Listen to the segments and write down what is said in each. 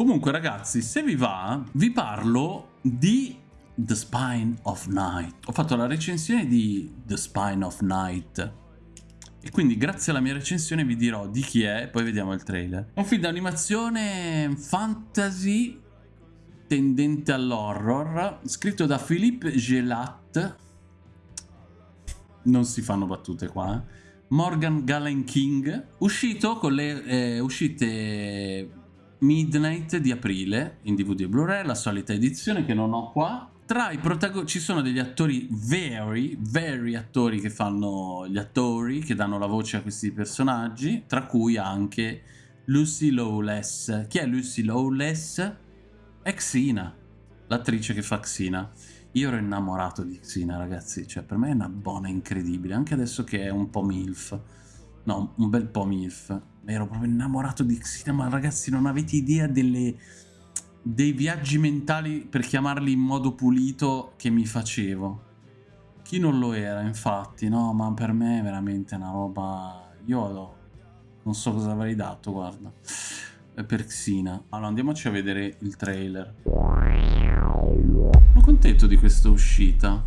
Comunque ragazzi, se vi va, vi parlo di The Spine of Night. Ho fatto la recensione di The Spine of Night. E quindi grazie alla mia recensione vi dirò di chi è, poi vediamo il trailer. Un film d'animazione fantasy tendente all'horror, scritto da Philippe Gelat. Non si fanno battute qua, eh. Morgan Gallen King, uscito con le eh, uscite Midnight di aprile in DVD e Blu-ray, la solita edizione che non ho qua. Tra i protagonisti ci sono degli attori veri, veri attori che fanno gli attori, che danno la voce a questi personaggi, tra cui anche Lucy Lawless. Chi è Lucy Lawless? È Xina, l'attrice che fa Xina. Io ero innamorato di Xina, ragazzi, cioè per me è una buona incredibile, anche adesso che è un po' MILF. No, un bel po' MILF ero proprio innamorato di Xina, ma ragazzi non avete idea delle, dei viaggi mentali, per chiamarli in modo pulito, che mi facevo. Chi non lo era, infatti, no, ma per me è veramente una roba... Io non so cosa avrei dato, guarda, per Xina. Allora, andiamoci a vedere il trailer. Sono contento di questa uscita.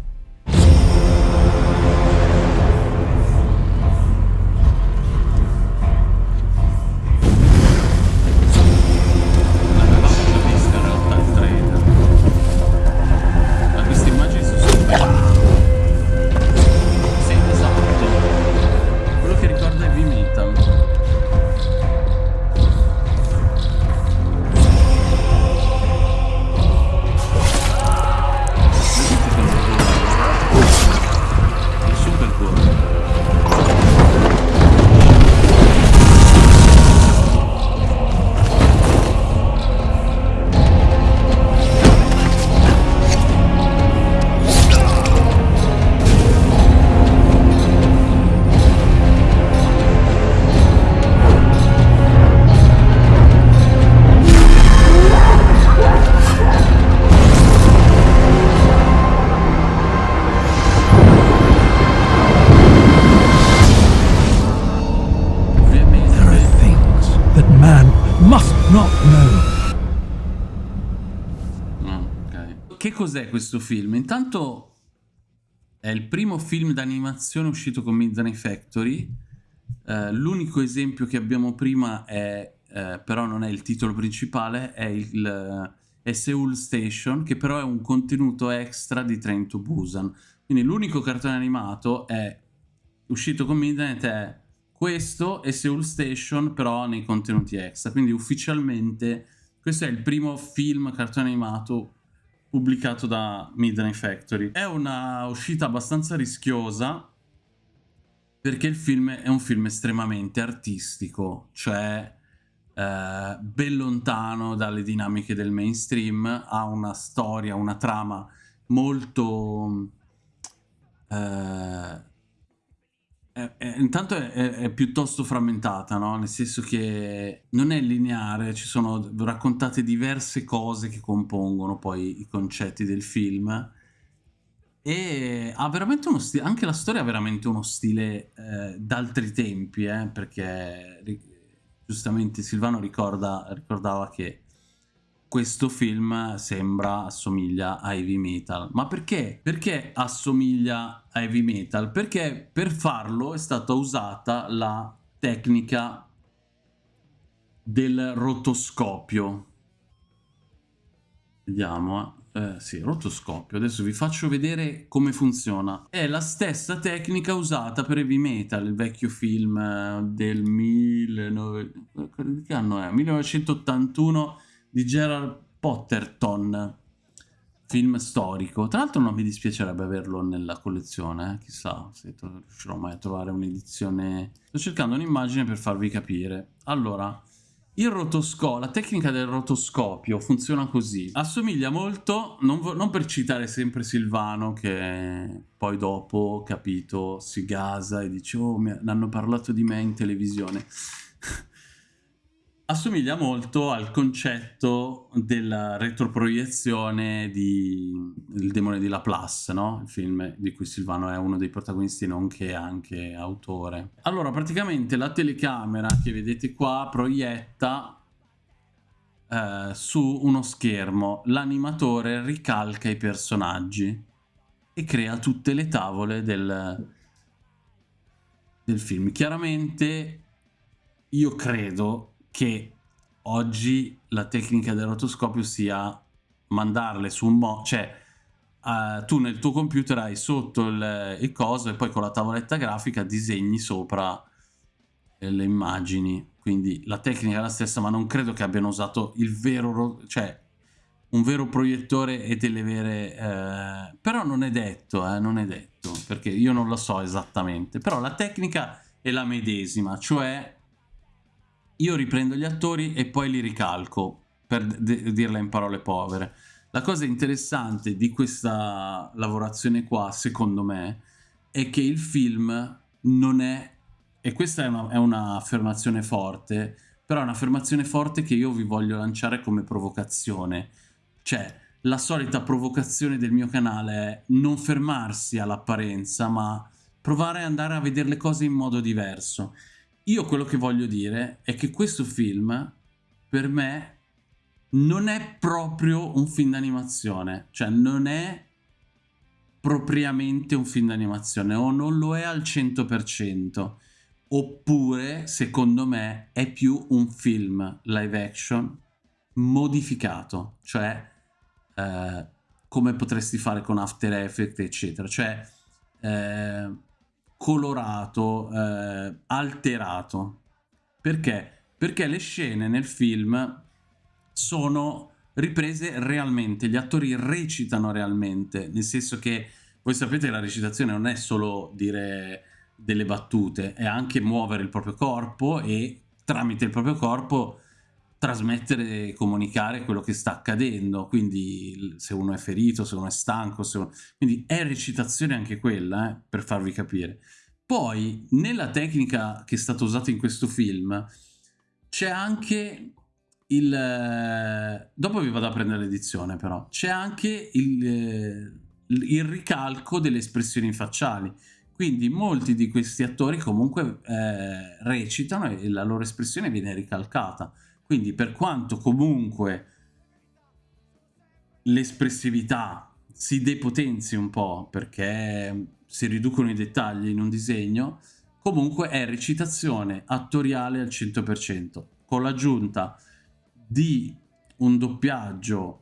Che cos'è questo film? Intanto è il primo film d'animazione uscito con Midnight Factory. Uh, L'unico esempio che abbiamo prima è, uh, però non è il titolo principale, è, il, è Seoul Station, che però è un contenuto extra di Train to Busan. Quindi l'unico cartone animato è uscito con Midnight è questo e Seoul Station però nei contenuti extra. Quindi ufficialmente questo è il primo film cartone animato pubblicato da Midnight Factory. È una uscita abbastanza rischiosa perché il film è un film estremamente artistico, cioè eh, ben lontano dalle dinamiche del mainstream, ha una storia, una trama molto... Eh, è, è, intanto è, è, piuttosto frammentata, no? nel senso che non è lineare, ci sono raccontate diverse cose che compongono poi i concetti del film e ha veramente uno stile, anche la storia ha veramente uno stile eh, d'altri tempi, eh, perché giustamente Silvano ricorda, ricordava che questo film sembra, assomiglia a heavy metal. Ma perché? Perché assomiglia a heavy metal? Perché per farlo è stata usata la tecnica del rotoscopio. Vediamo, eh. eh, sì, rotoscopio. Adesso vi faccio vedere come funziona. È la stessa tecnica usata per Heavy Metal, il vecchio film eh, del 19... che anno è? 1981 di Gerald Potterton, film storico. Tra l'altro non mi dispiacerebbe averlo nella collezione, eh? chissà se riuscirò mai a trovare un'edizione. Sto cercando un'immagine per farvi capire. Allora, il rotoscopio, la tecnica del rotoscopio funziona così. Assomiglia molto, non, non, per citare sempre Silvano che poi dopo, capito, si gasa e dice oh, mi hanno parlato di me in televisione assomiglia molto al concetto della retroproiezione di Il demone di Laplace, no? Il film di cui Silvano è uno dei protagonisti, nonché anche autore. Allora, praticamente la telecamera che vedete qua proietta eh, su uno schermo l'animatore ricalca i personaggi e crea tutte le tavole del, del film. Chiaramente io credo che oggi la tecnica del rotoscopio sia mandarle su un mo... cioè uh, tu nel tuo computer hai sotto il, il, coso e poi con la tavoletta grafica disegni sopra eh, le immagini. Quindi la tecnica è la stessa, ma non credo che abbiano usato il vero... cioè un vero proiettore e delle vere... Eh... però non è detto, eh, non è detto, perché io non lo so esattamente. Però la tecnica è la medesima, cioè io riprendo gli attori e poi li ricalco, per dirla in parole povere. La cosa interessante di questa lavorazione qua, secondo me, è che il film non è, e questa è un'affermazione un forte, però è un'affermazione forte che io vi voglio lanciare come provocazione. Cioè, la solita provocazione del mio canale è non fermarsi all'apparenza, ma provare ad andare a vedere le cose in modo diverso. Io quello che voglio dire è che questo film, per me, non è proprio un film d'animazione, cioè non è propriamente un film d'animazione o non lo è al 100%, oppure secondo me è più un film live action modificato, cioè eh, come potresti fare con After Effects eccetera, cioè eh, colorato, eh, alterato. Perché? Perché le scene nel film sono riprese realmente, gli attori recitano realmente, nel senso che voi sapete che la recitazione non è solo dire delle battute, è anche muovere il proprio corpo e tramite il proprio corpo trasmettere e comunicare quello che sta accadendo, quindi se uno è ferito, se uno è stanco, uno... quindi è recitazione anche quella, eh, per farvi capire. Poi, nella tecnica che è stata usata in questo film, c'è anche il... Eh, dopo vi vado a prendere l'edizione però, c'è anche il, eh, il, ricalco delle espressioni facciali. Quindi molti di questi attori comunque eh, recitano e la loro espressione viene ricalcata. Quindi per quanto comunque l'espressività si depotenzi un po' perché si riducono i dettagli in un disegno, comunque è recitazione attoriale al 100%, con l'aggiunta di un doppiaggio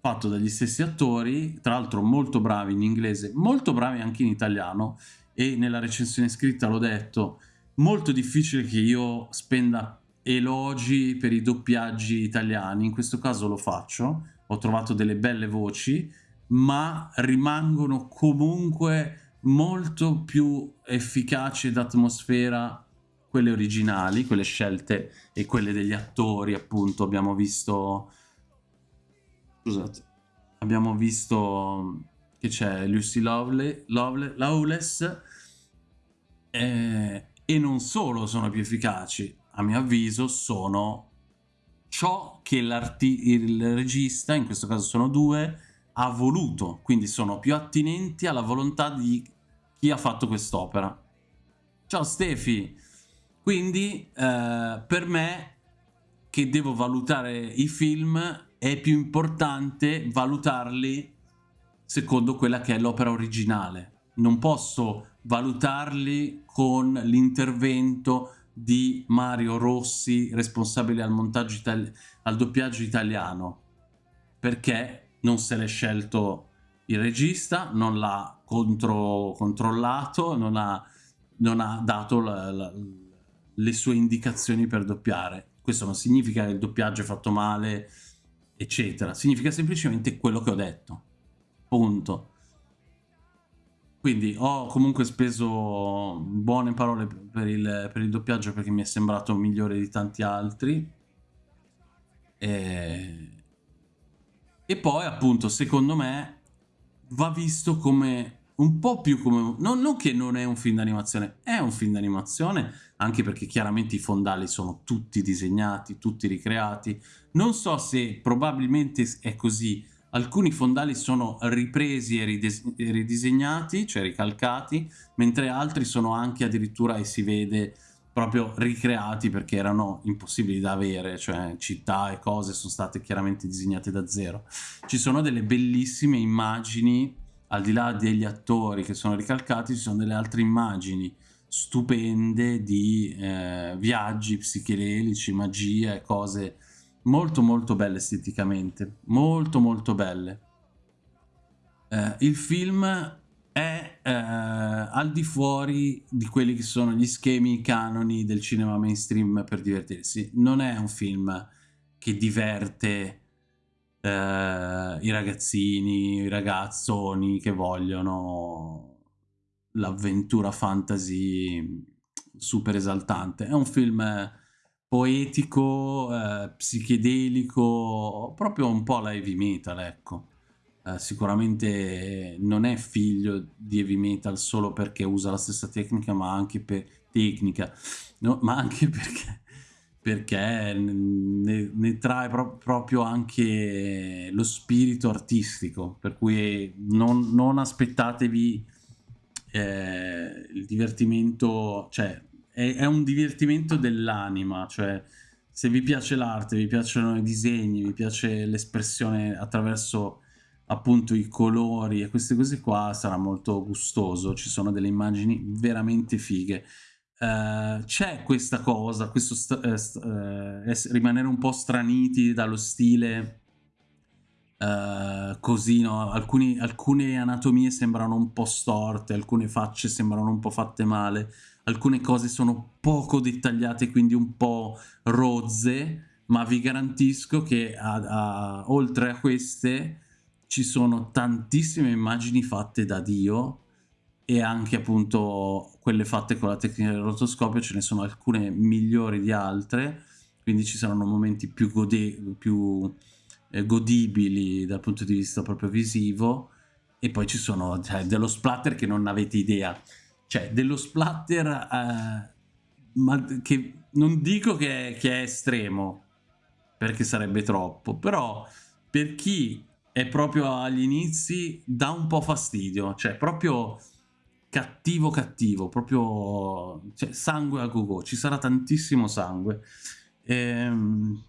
fatto dagli stessi attori, tra l'altro molto bravi in inglese, molto bravi anche in italiano e nella recensione scritta l'ho detto, molto difficile che io spenda elogi per i doppiaggi italiani, in questo caso lo faccio, ho trovato delle belle voci, ma rimangono comunque molto più efficaci d'atmosfera quelle originali, quelle scelte e quelle degli attori, appunto, abbiamo visto... Scusate. Abbiamo visto che c'è Lucy Lovely, Lovely, Lawless eh, e non solo sono più efficaci, a mio avviso sono ciò che il regista, in questo caso sono due, ha voluto, quindi sono più attinenti alla volontà di chi ha fatto quest'opera. Ciao Stefi! Quindi eh, per me che devo valutare i film è più importante valutarli secondo quella che è l'opera originale. Non posso valutarli con l'intervento di Mario Rossi, responsabile al, montaggio al doppiaggio italiano, perché non se l'è scelto il regista, non l'ha controllato, non ha, non ha dato la, la le sue indicazioni per doppiare. Questo non significa che il doppiaggio è fatto male, eccetera. Significa semplicemente quello che ho detto. Punto. Quindi ho comunque speso buone parole per il, per il doppiaggio perché mi è sembrato migliore di tanti altri. E, e poi appunto secondo me va visto come un po' più come... Non, non che non è un film d'animazione, è un film d'animazione, anche perché chiaramente i fondali sono tutti disegnati, tutti ricreati. Non so se probabilmente è così, alcuni fondali sono ripresi e ridisegnati, cioè ricalcati, mentre altri sono anche addirittura, e si vede proprio ricreati perché erano impossibili da avere, cioè città e cose sono state chiaramente disegnate da zero. Ci sono delle bellissime immagini, al di là degli attori che sono ricalcati, ci sono delle altre immagini stupende di eh, viaggi psichedelici, magia e cose molto molto belle esteticamente, molto molto belle. Eh, il film è eh, al di fuori di quelli che sono gli schemi canoni del cinema mainstream per divertirsi. Non è un film che diverte eh, i ragazzini, i ragazzoni che vogliono l'avventura fantasy super esaltante. È un film poetico, eh, psichedelico, proprio un po' la heavy metal, ecco. Eh, sicuramente non è figlio di heavy metal solo perché usa la stessa tecnica, ma anche per tecnica, no? ma anche perché, perché ne, ne trae pro proprio anche lo spirito artistico, per cui non, non aspettatevi eh, il divertimento, cioè è, è un divertimento dell'anima, cioè se vi piace l'arte, vi piacciono i disegni, vi piace l'espressione attraverso appunto i colori e queste cose qua sarà molto gustoso, ci sono delle immagini veramente fighe. Uh, c'è questa cosa, questo uh, rimanere un po' straniti dallo stile uh, così, no? Alcuni, alcune anatomie sembrano un po' storte, alcune facce sembrano un po' fatte male, alcune cose sono poco dettagliate, quindi un po' rozze, ma vi garantisco che a, a, oltre a queste ci sono tantissime immagini fatte da Dio e anche appunto quelle fatte con la tecnica del rotoscopio ce ne sono alcune migliori di altre quindi ci saranno momenti più, più eh, godibili dal punto di vista proprio visivo e poi ci sono cioè, dello splatter che non avete idea cioè dello splatter eh, ma che non dico che, che è estremo perché sarebbe troppo però per chi è proprio agli inizi dà un po' fastidio, cioè proprio cattivo cattivo, proprio cioè, sangue a go-go, ci sarà tantissimo sangue. Ehm...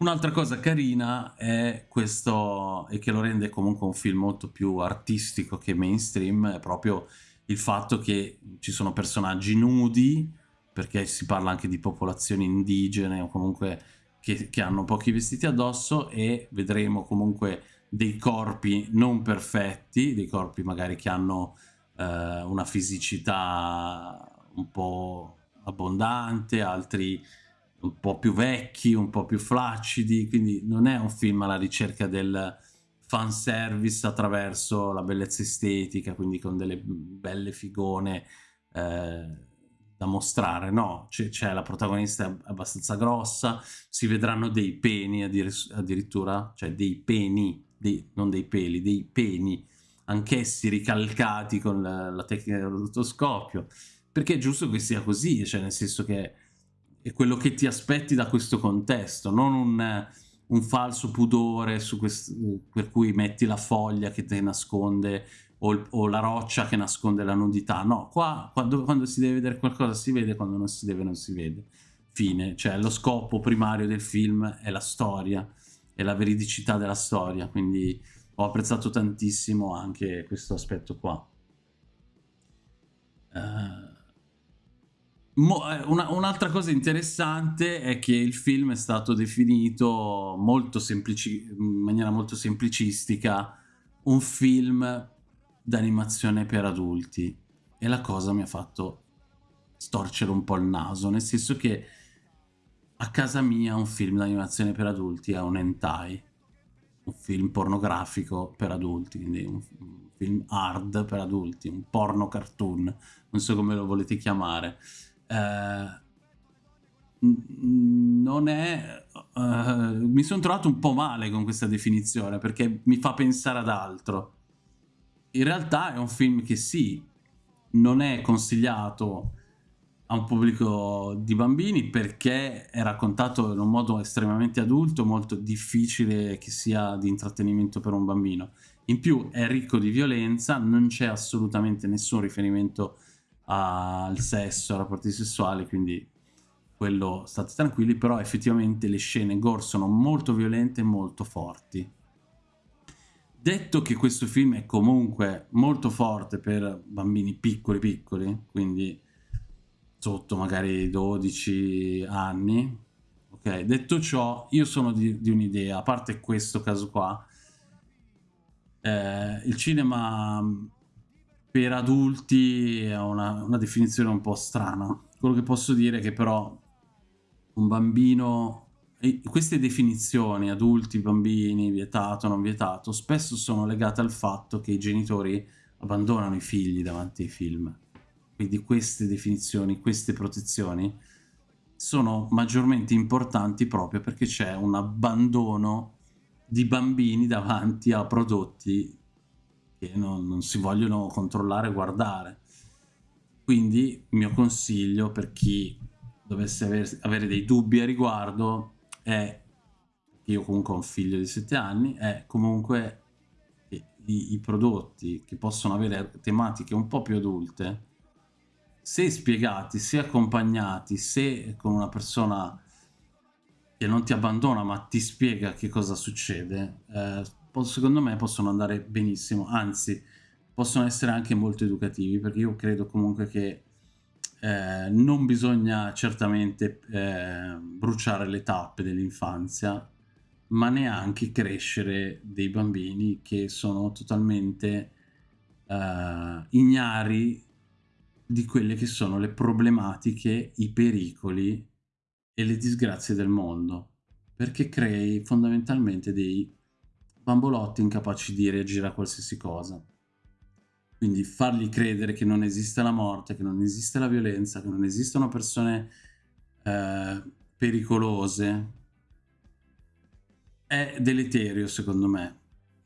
Un'altra cosa carina è questo, e che lo rende comunque un film molto più artistico che mainstream, è proprio il fatto che ci sono personaggi nudi, perché si parla anche di popolazioni indigene o comunque che, che hanno pochi vestiti addosso e vedremo comunque dei corpi non perfetti, dei corpi magari che hanno eh, una fisicità un po' abbondante, altri un po' più vecchi, un po' più flaccidi, quindi non è un film alla ricerca del fanservice attraverso la bellezza estetica, quindi con delle belle figone eh, da mostrare, no, c'è la protagonista abbastanza grossa, si vedranno dei peni addirittura, cioè dei peni, dei, non dei peli, dei peni, anch'essi ricalcati con la, la tecnica del rotoscopio, perché è giusto che sia così, cioè nel senso che è quello che ti aspetti da questo contesto, non un, un falso pudore per cui metti la foglia che ti nasconde o, o, la roccia che nasconde la nudità. No, qua quando, quando, si deve vedere qualcosa si vede, quando non si deve non si vede. Fine. Cioè lo scopo primario del film è la storia, è la veridicità della storia, quindi ho apprezzato tantissimo anche questo aspetto qua. Uh, Un'altra un cosa interessante è che il film è stato definito in maniera molto semplicistica un film d'animazione per adulti e la cosa mi ha fatto storcere un po' il naso, nel senso che a casa mia un film d'animazione per adulti è un hentai, un film pornografico per adulti, quindi un film hard per adulti, un porno cartoon, non so come lo volete chiamare. Eh, non è... Uh, mi sono trovato un po' male con questa definizione perché mi fa pensare ad altro in realtà è un film che sì, non è consigliato a un pubblico di bambini perché è raccontato in un modo estremamente adulto, molto difficile che sia di intrattenimento per un bambino. In più è ricco di violenza, non c'è assolutamente nessun riferimento al sesso, ai rapporti sessuali, quindi quello state tranquilli, però effettivamente le scene gore sono molto violente e molto forti. Detto che questo film è comunque molto forte per bambini piccoli piccoli, quindi sotto magari 12 anni, ok? Detto ciò, io sono di, di un'idea, a parte questo caso qua, eh, il cinema per adulti è una, una definizione un po' strana. Quello che posso dire è che però un bambino... Queste definizioni, adulti, bambini, vietato, non vietato, spesso sono legate al fatto che i genitori abbandonano i figli davanti ai film. Quindi queste definizioni, queste protezioni sono maggiormente importanti proprio perché c'è un abbandono di bambini davanti a prodotti che non, non si vogliono controllare e guardare. Quindi il mio consiglio per chi dovesse aver, avere dei dubbi a riguardo è, io comunque ho un figlio di 7 anni, è comunque i, i prodotti che possono avere tematiche un po' più adulte, se spiegati, se accompagnati, se con una persona che non ti abbandona ma ti spiega che cosa succede, eh, secondo me possono andare benissimo, anzi possono essere anche molto educativi perché io credo comunque che eh, non bisogna certamente eh, bruciare le tappe dell'infanzia, ma neanche crescere dei bambini che sono totalmente eh, ignari di quelle che sono le problematiche, i pericoli e le disgrazie del mondo, perché crei fondamentalmente dei bambolotti incapaci di reagire a qualsiasi cosa. Quindi fargli credere che non esiste la morte, che non esiste la violenza, che non esistono persone eh, pericolose, è deleterio secondo me.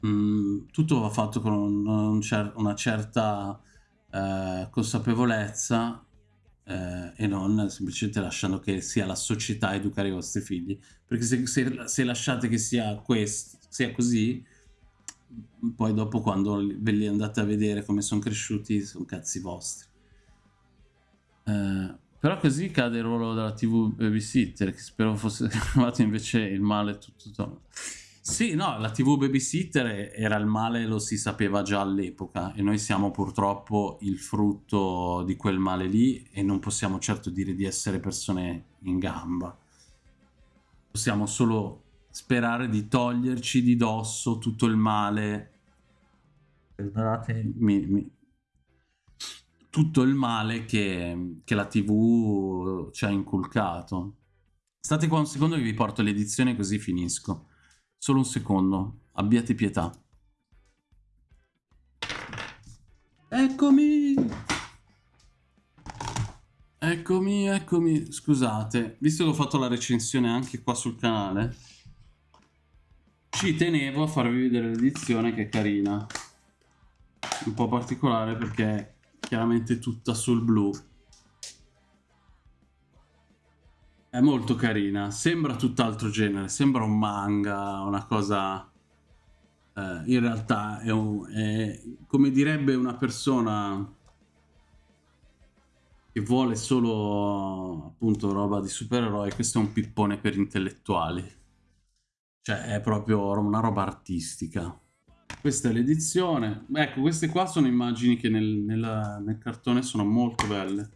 Mm, tutto va fatto con un, un cer una certa eh, consapevolezza eh, e non semplicemente lasciando che sia la società a educare i vostri figli. Perché se, se, se lasciate che sia, questo, sia così, poi dopo quando ve li andate a vedere come sono cresciuti sono cazzi vostri eh, però così cade il ruolo della tv babysitter che spero fosse arrivato invece il male tutto, tutto. Sì no la tv babysitter era il male lo si sapeva già all'epoca e noi siamo purtroppo il frutto di quel male lì e non possiamo certo dire di essere persone in gamba. Possiamo solo sperare di toglierci di dosso tutto il male. Mi, mi, tutto il male che, che, la tv ci ha inculcato. State qua un secondo che vi porto l'edizione così finisco solo un secondo. Abbiate pietà. Eccomi. Eccomi eccomi. Scusate visto che ho fatto la recensione anche qua sul canale ci tenevo a farvi vedere l'edizione che è carina. Un po' particolare perché è chiaramente tutta sul blu è molto carina sembra tutt'altro genere sembra un manga una cosa eh, in realtà è, un, è come direbbe una persona che vuole solo appunto roba di supereroi questo è un pippone per intellettuali cioè è proprio una roba artistica. Questa è l'edizione. Ecco, queste qua sono immagini che nel, nel, nel cartone sono molto belle.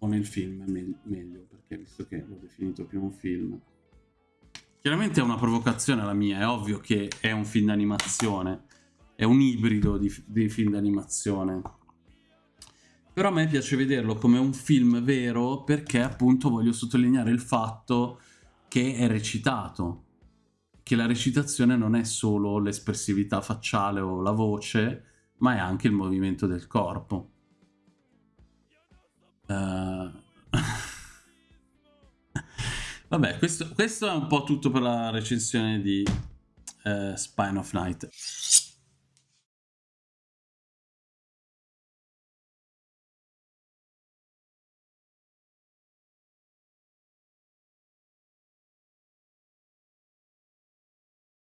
O nel film, me meglio, perché visto che l'ho definito più un film. Chiaramente è una provocazione la mia, è ovvio che è un film d'animazione. È un ibrido di, di film d'animazione. Però a me piace vederlo come un film vero perché appunto voglio sottolineare il fatto che è recitato, che la recitazione non è solo l'espressività facciale o la voce, ma è anche il movimento del corpo. Uh... Vabbè, questo, questo, è un po' tutto per la recensione di uh, Spine of Night.